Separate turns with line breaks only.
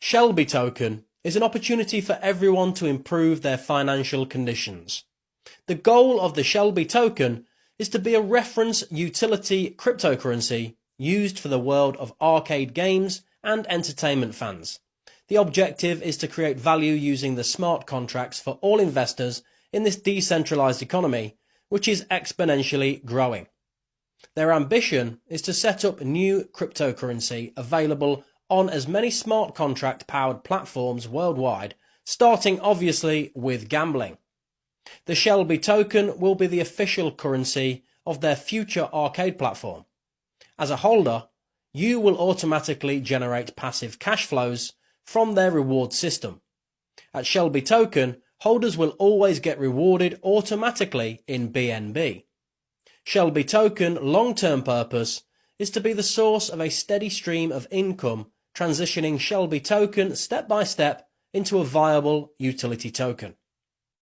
Shelby token is an opportunity for everyone to improve their financial conditions. The goal of the Shelby token is to be a reference utility cryptocurrency used for the world of arcade games and entertainment fans. The objective is to create value using the smart contracts for all investors in this decentralized economy, which is exponentially growing. Their ambition is to set up new cryptocurrency available on as many smart contract powered platforms worldwide, starting obviously with gambling. The Shelby token will be the official currency of their future arcade platform. As a holder, you will automatically generate passive cash flows from their reward system. At Shelby Token, holders will always get rewarded automatically in BNB. Shelby Token long-term purpose is to be the source of a steady stream of income, transitioning Shelby Token step by step into a viable utility token.